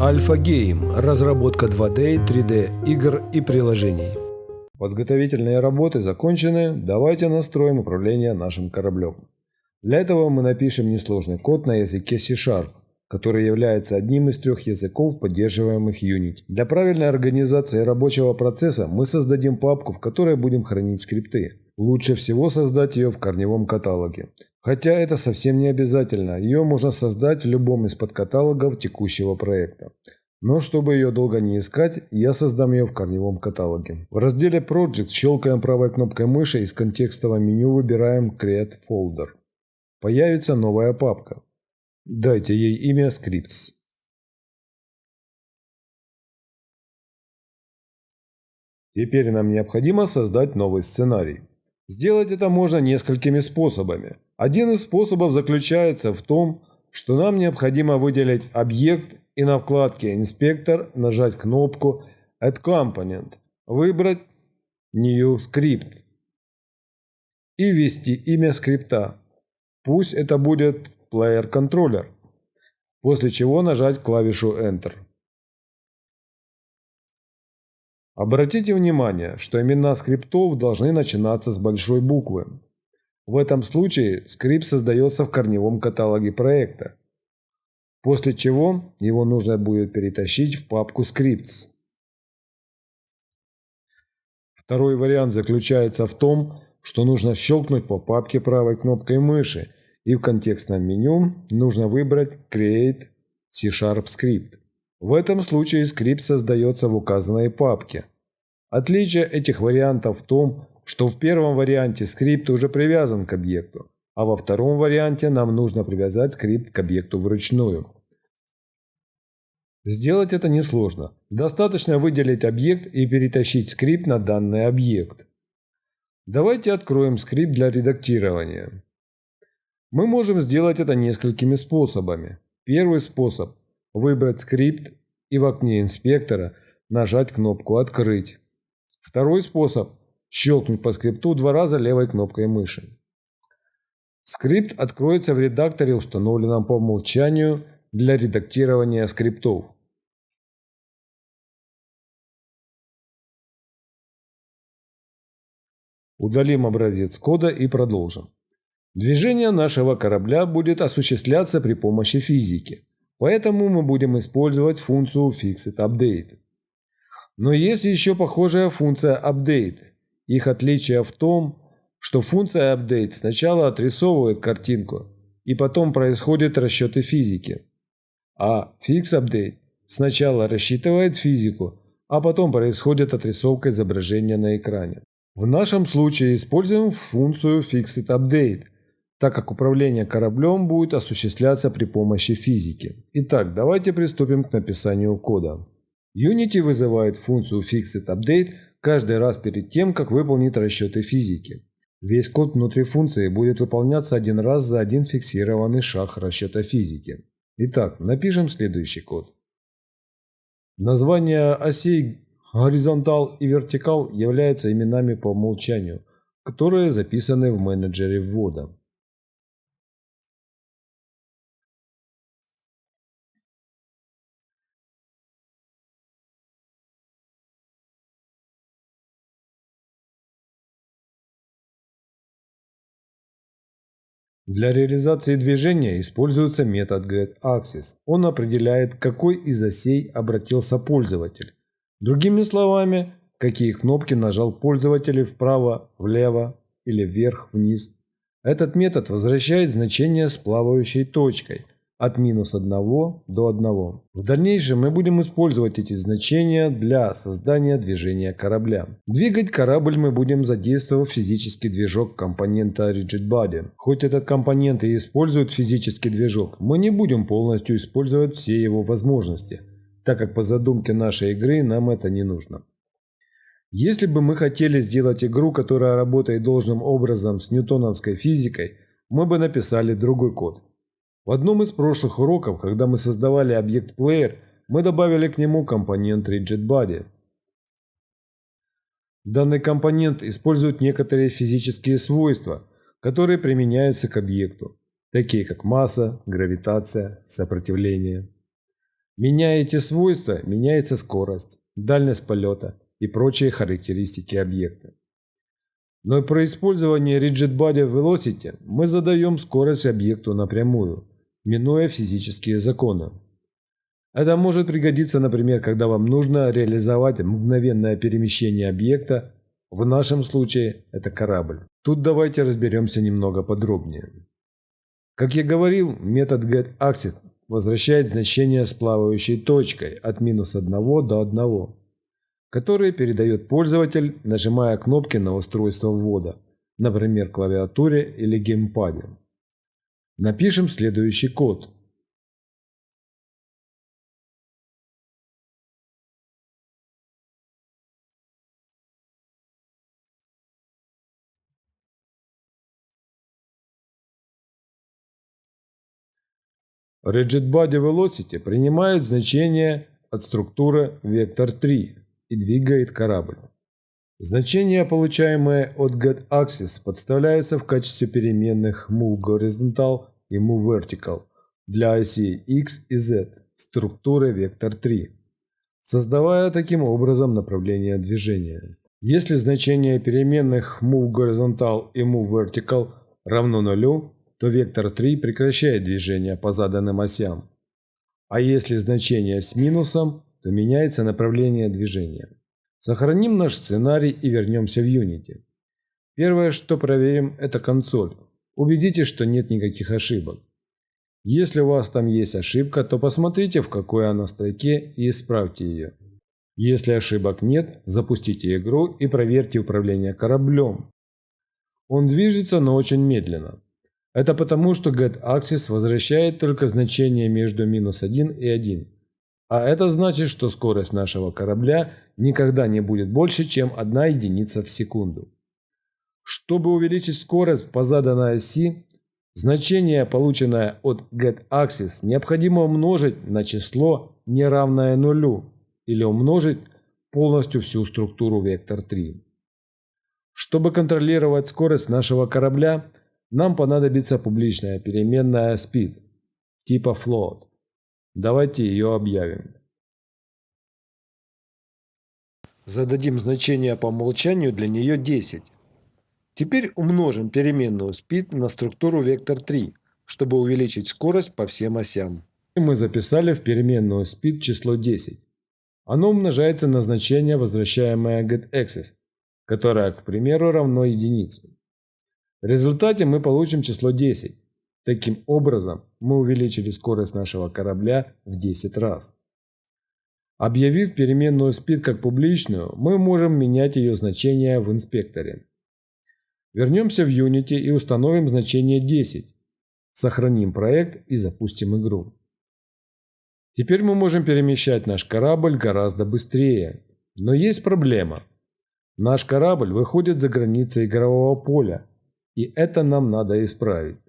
Альфа Гейм. Разработка 2D, 3D игр и приложений. Подготовительные работы закончены, давайте настроим управление нашим кораблем. Для этого мы напишем несложный код на языке C-Sharp, который является одним из трех языков, поддерживаемых Unity. Для правильной организации рабочего процесса мы создадим папку, в которой будем хранить скрипты. Лучше всего создать ее в корневом каталоге. Хотя это совсем не обязательно, ее можно создать в любом из подкаталогов текущего проекта. Но чтобы ее долго не искать, я создам ее в корневом каталоге. В разделе Project щелкаем правой кнопкой мыши из контекстового меню выбираем Create Folder. Появится новая папка. Дайте ей имя Scripts. Теперь нам необходимо создать новый сценарий. Сделать это можно несколькими способами. Один из способов заключается в том, что нам необходимо выделить объект и на вкладке «Инспектор» нажать кнопку «Add Component», выбрать «New Script» и ввести имя скрипта. Пусть это будет Player Controller, после чего нажать клавишу Enter. Обратите внимание, что имена скриптов должны начинаться с большой буквы. В этом случае скрипт создается в корневом каталоге проекта, после чего его нужно будет перетащить в папку Scripts. Второй вариант заключается в том, что нужно щелкнуть по папке правой кнопкой мыши и в контекстном меню нужно выбрать Create C-Sharp Script. В этом случае скрипт создается в указанной папке. Отличие этих вариантов в том, что в первом варианте скрипт уже привязан к объекту, а во втором варианте нам нужно привязать скрипт к объекту вручную. Сделать это несложно. Достаточно выделить объект и перетащить скрипт на данный объект. Давайте откроем скрипт для редактирования. Мы можем сделать это несколькими способами. Первый способ – выбрать скрипт и в окне инспектора нажать кнопку «Открыть». Второй способ – щелкнуть по скрипту два раза левой кнопкой мыши. Скрипт откроется в редакторе, установленном по умолчанию для редактирования скриптов. Удалим образец кода и продолжим. Движение нашего корабля будет осуществляться при помощи физики, поэтому мы будем использовать функцию Fixed Update. Но есть еще похожая функция Update. Их отличие в том, что функция Update сначала отрисовывает картинку, и потом происходят расчеты физики. А Fix Update сначала рассчитывает физику, а потом происходит отрисовка изображения на экране. В нашем случае используем функцию Fixed Update, так как управление кораблем будет осуществляться при помощи физики. Итак, давайте приступим к написанию кода. Unity вызывает функцию Fixed Update каждый раз перед тем, как выполнит расчеты физики. Весь код внутри функции будет выполняться один раз за один фиксированный шаг расчета физики. Итак, напишем следующий код. Названия осей горизонтал и вертикал являются именами по умолчанию, которые записаны в менеджере ввода. Для реализации движения используется метод getAxis. Он определяет, какой из осей обратился пользователь. Другими словами, какие кнопки нажал пользователь вправо, влево или вверх-вниз. Этот метод возвращает значение с плавающей точкой – от минус 1 до 1. В дальнейшем мы будем использовать эти значения для создания движения корабля. Двигать корабль мы будем задействовав физический движок компонента Rigid Body. Хоть этот компонент и использует физический движок, мы не будем полностью использовать все его возможности, так как по задумке нашей игры нам это не нужно. Если бы мы хотели сделать игру, которая работает должным образом с ньютоновской физикой, мы бы написали другой код. В одном из прошлых уроков, когда мы создавали объект Player, мы добавили к нему компонент RigidBody. Данный компонент использует некоторые физические свойства, которые применяются к объекту, такие как масса, гравитация, сопротивление. Меняя эти свойства, меняется скорость, дальность полета и прочие характеристики объекта. Но при использовании Rigid Body Velocity мы задаем скорость объекту напрямую, минуя физические законы. Это может пригодиться, например, когда вам нужно реализовать мгновенное перемещение объекта, в нашем случае это корабль. Тут давайте разберемся немного подробнее. Как я говорил, метод getAxis возвращает значение с плавающей точкой от минус 1 до 1, который передает пользователь, нажимая кнопки на устройство ввода, например, клавиатуре или геймпаде. Напишем следующий код. Rigid Body Velocity принимает значение от структуры вектор 3 и двигает корабль. Значения, получаемые от getAxis, подставляются в качестве переменных move horizontal и move vertical для осей x и z структуры вектор 3, создавая таким образом направление движения. Если значение переменных move horizontal и move vertical равно нулю, то вектор 3 прекращает движение по заданным осям. А если значение с минусом, то меняется направление движения. Сохраним наш сценарий и вернемся в Unity. Первое, что проверим, это консоль. Убедитесь, что нет никаких ошибок. Если у вас там есть ошибка, то посмотрите, в какой она строке и исправьте ее. Если ошибок нет, запустите игру и проверьте управление кораблем. Он движется, но очень медленно. Это потому, что getAxis возвращает только значение между минус 1 и 1. А это значит, что скорость нашего корабля никогда не будет больше, чем 1 единица в секунду. Чтобы увеличить скорость по заданной оси, значение, полученное от getAxis, необходимо умножить на число, неравное нулю, или умножить полностью всю структуру вектор 3. Чтобы контролировать скорость нашего корабля – нам понадобится публичная переменная speed типа float. Давайте ее объявим. Зададим значение по умолчанию для нее 10. Теперь умножим переменную speed на структуру вектор 3, чтобы увеличить скорость по всем осям. Мы записали в переменную speed число 10. Оно умножается на значение, возвращаемое getAxis, которое, к примеру, равно единице. В результате мы получим число 10. Таким образом, мы увеличили скорость нашего корабля в 10 раз. Объявив переменную speed как публичную, мы можем менять ее значение в инспекторе. Вернемся в Unity и установим значение 10. Сохраним проект и запустим игру. Теперь мы можем перемещать наш корабль гораздо быстрее. Но есть проблема. Наш корабль выходит за границы игрового поля, и это нам надо исправить.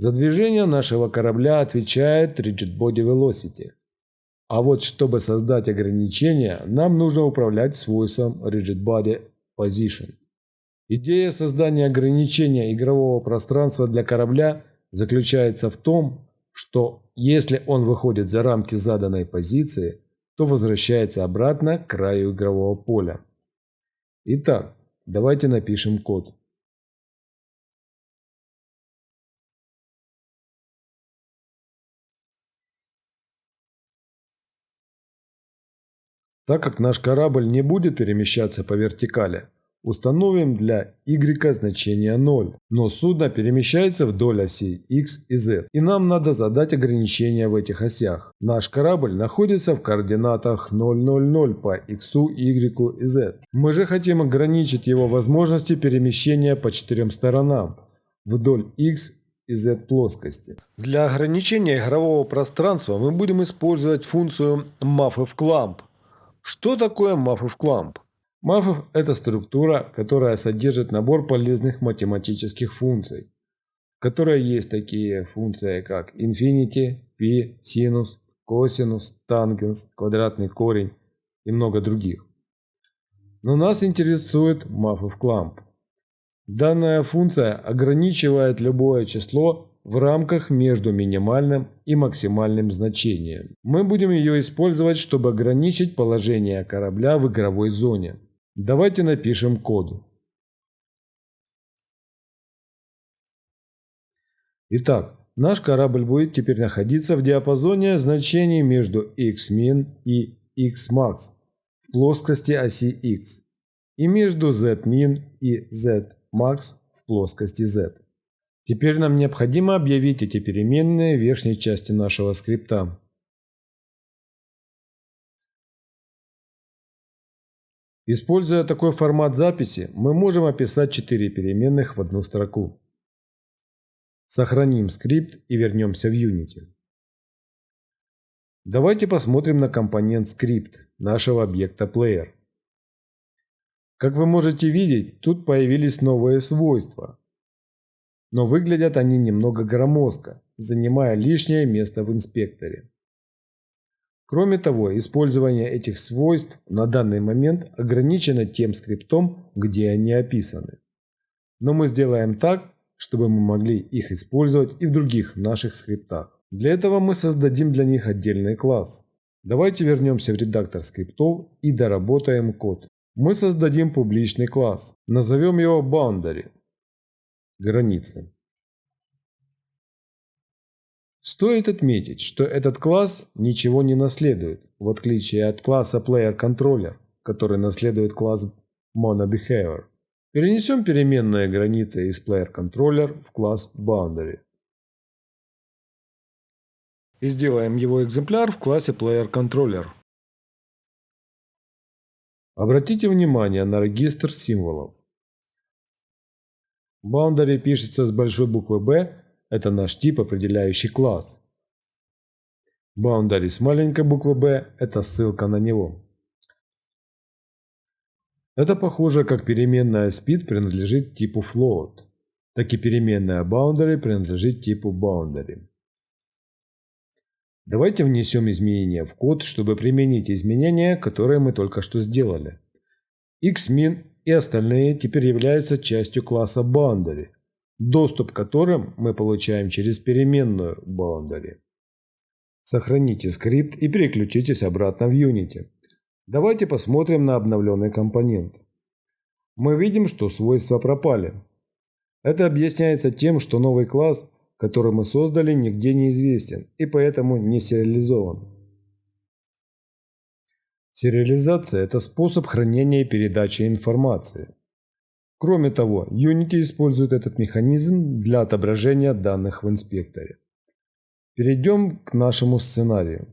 За движение нашего корабля отвечает Rigid Body Velocity. А вот чтобы создать ограничения, нам нужно управлять свойством Rigid Body Position. Идея создания ограничения игрового пространства для корабля заключается в том, что если он выходит за рамки заданной позиции, то возвращается обратно к краю игрового поля. Итак, давайте напишем код. Так как наш корабль не будет перемещаться по вертикали, установим для y значение 0, но судно перемещается вдоль осей x и z, и нам надо задать ограничения в этих осях. Наш корабль находится в координатах 000 по x, y и z. Мы же хотим ограничить его возможности перемещения по четырем сторонам вдоль x и z плоскости. Для ограничения игрового пространства мы будем использовать функцию MAFF-CLAMP что такое Маффов кламп? Маффов – это структура, которая содержит набор полезных математических функций, в которой есть такие функции, как infinity, π, синус, косинус, тангенс, квадратный корень и много других. Но нас интересует Маффов кламп. Данная функция ограничивает любое число в рамках между минимальным и максимальным значением. Мы будем ее использовать, чтобы ограничить положение корабля в игровой зоне. Давайте напишем код. Итак, наш корабль будет теперь находиться в диапазоне значений между xmin и xmax в плоскости оси x и между zmin и zmax в плоскости z. Теперь нам необходимо объявить эти переменные в верхней части нашего скрипта. Используя такой формат записи, мы можем описать четыре переменных в одну строку. Сохраним скрипт и вернемся в Unity. Давайте посмотрим на компонент скрипт нашего объекта Player. Как вы можете видеть, тут появились новые свойства. Но выглядят они немного громоздко, занимая лишнее место в инспекторе. Кроме того, использование этих свойств на данный момент ограничено тем скриптом, где они описаны. Но мы сделаем так, чтобы мы могли их использовать и в других наших скриптах. Для этого мы создадим для них отдельный класс. Давайте вернемся в редактор скриптов и доработаем код. Мы создадим публичный класс. Назовем его Boundary. Границы. Стоит отметить, что этот класс ничего не наследует, в отличие от класса PlayerController, который наследует класс MonoBehavior. Перенесем переменные границы из PlayerController в класс Boundary. И сделаем его экземпляр в классе PlayerController. Обратите внимание на регистр символов. Boundary пишется с большой буквы «Б», это наш тип, определяющий класс. Boundary с маленькой буквы «Б» – это ссылка на него. Это похоже, как переменная speed принадлежит типу float, так и переменная boundary принадлежит типу boundary. Давайте внесем изменения в код, чтобы применить изменения, которые мы только что сделали. xmin и остальные теперь являются частью класса boundary, доступ к которым мы получаем через переменную boundary. Сохраните скрипт и переключитесь обратно в Unity. Давайте посмотрим на обновленный компонент. Мы видим, что свойства пропали. Это объясняется тем, что новый класс, который мы создали, нигде не известен и поэтому не сериализован. Сериализация – это способ хранения и передачи информации. Кроме того, Unity использует этот механизм для отображения данных в инспекторе. Перейдем к нашему сценарию.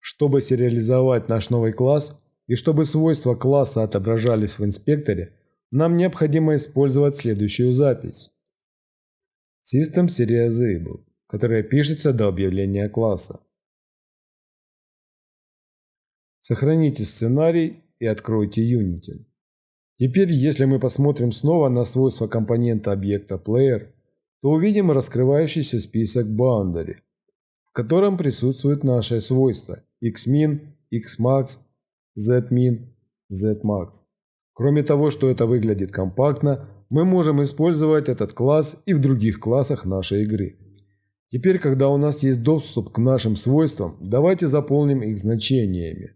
Чтобы сериализовать наш новый класс и чтобы свойства класса отображались в инспекторе, нам необходимо использовать следующую запись. System Serializable, которая пишется до объявления класса. Сохраните сценарий и откройте Unity. Теперь, если мы посмотрим снова на свойства компонента объекта Player, то увидим раскрывающийся список Boundary, в котором присутствуют наши свойства xmin, xmax, zmin, zmax. Кроме того, что это выглядит компактно, мы можем использовать этот класс и в других классах нашей игры. Теперь, когда у нас есть доступ к нашим свойствам, давайте заполним их значениями.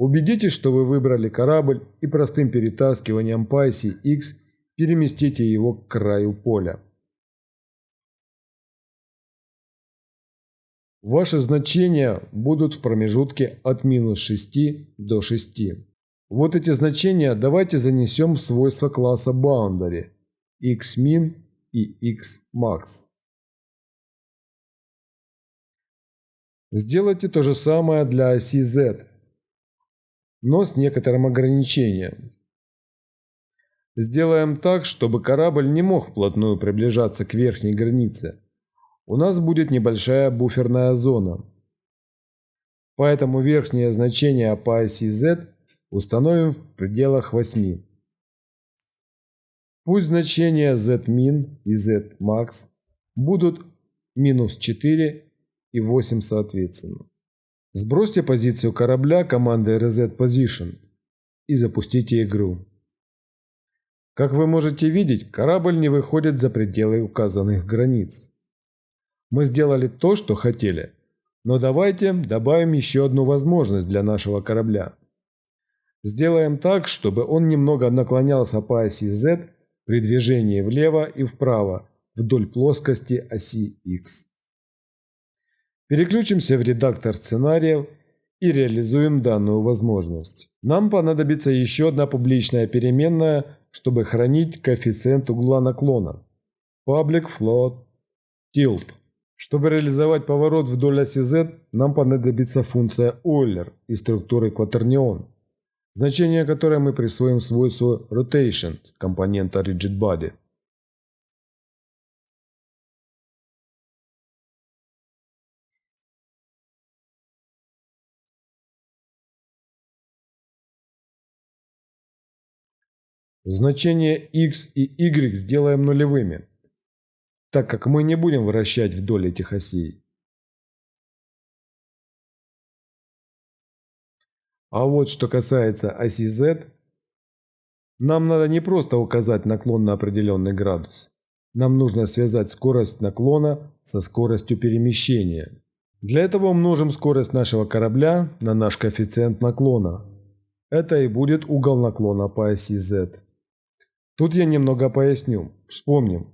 Убедитесь, что вы выбрали корабль и простым перетаскиванием по оси X переместите его к краю поля. Ваши значения будут в промежутке от минус 6 до 6. Вот эти значения давайте занесем в свойства класса Boundary xmin и xmax. Сделайте то же самое для оси z, но с некоторым ограничением. Сделаем так, чтобы корабль не мог вплотную приближаться к верхней границе у нас будет небольшая буферная зона. Поэтому верхнее значение по оси z установим в пределах 8. Пусть значения zmin и zmax будут минус 4 и 8 соответственно. Сбросьте позицию корабля командой reset position и запустите игру. Как вы можете видеть, корабль не выходит за пределы указанных границ. Мы сделали то, что хотели. Но давайте добавим еще одну возможность для нашего корабля. Сделаем так, чтобы он немного наклонялся по оси Z при движении влево и вправо вдоль плоскости оси X. Переключимся в редактор сценариев и реализуем данную возможность. Нам понадобится еще одна публичная переменная, чтобы хранить коэффициент угла наклона. Public float tilt. Чтобы реализовать поворот вдоль оси Z, нам понадобится функция Euler из структуры quaternion, значение которой мы присвоим свойству rotation компонента rigid body. Значения x и y сделаем нулевыми, так как мы не будем вращать вдоль этих осей. А вот что касается оси z, нам надо не просто указать наклон на определенный градус. Нам нужно связать скорость наклона со скоростью перемещения. Для этого умножим скорость нашего корабля на наш коэффициент наклона. Это и будет угол наклона по оси z. Тут я немного поясню. Вспомним.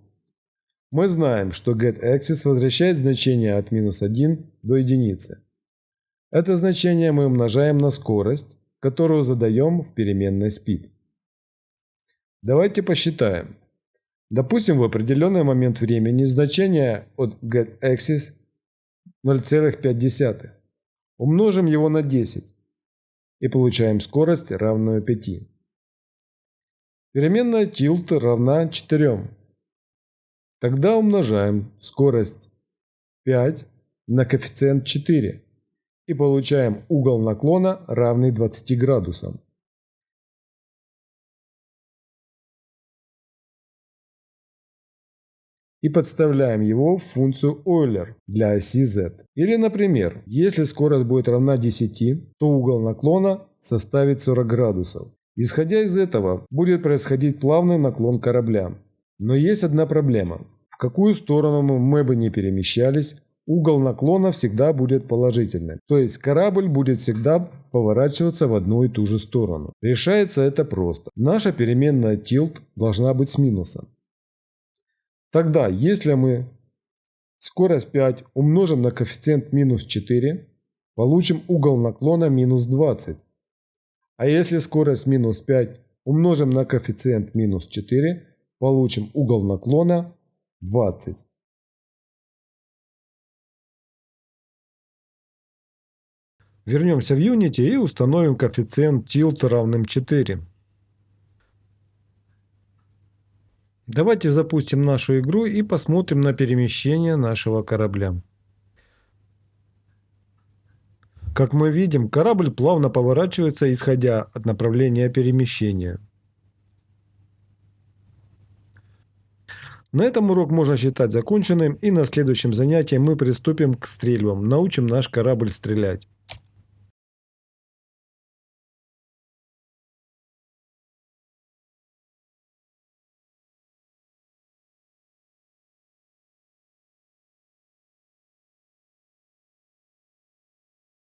Мы знаем, что getAxis возвращает значение от минус 1 до единицы. Это значение мы умножаем на скорость, которую задаем в переменной speed. Давайте посчитаем. Допустим, в определенный момент времени значение от getAxis 0,5. Умножим его на 10 и получаем скорость, равную 5. Переменная tilt равна 4. Тогда умножаем скорость 5 на коэффициент 4 и получаем угол наклона равный 20 градусам. и подставляем его в функцию Euler для оси z. Или, например, если скорость будет равна 10, то угол наклона составит 40 градусов. Исходя из этого, будет происходить плавный наклон корабля. Но есть одна проблема. В какую сторону мы бы не перемещались, угол наклона всегда будет положительным. То есть корабль будет всегда поворачиваться в одну и ту же сторону. Решается это просто. Наша переменная tilt должна быть с минусом. Тогда, если мы скорость 5 умножим на коэффициент минус 4, получим угол наклона минус 20. А если скорость минус 5 умножим на коэффициент минус 4, получим угол наклона 20. Вернемся в Unity и установим коэффициент tilt равным 4. Давайте запустим нашу игру и посмотрим на перемещение нашего корабля. Как мы видим, корабль плавно поворачивается, исходя от направления перемещения. На этом урок можно считать законченным и на следующем занятии мы приступим к стрельбам, научим наш корабль стрелять.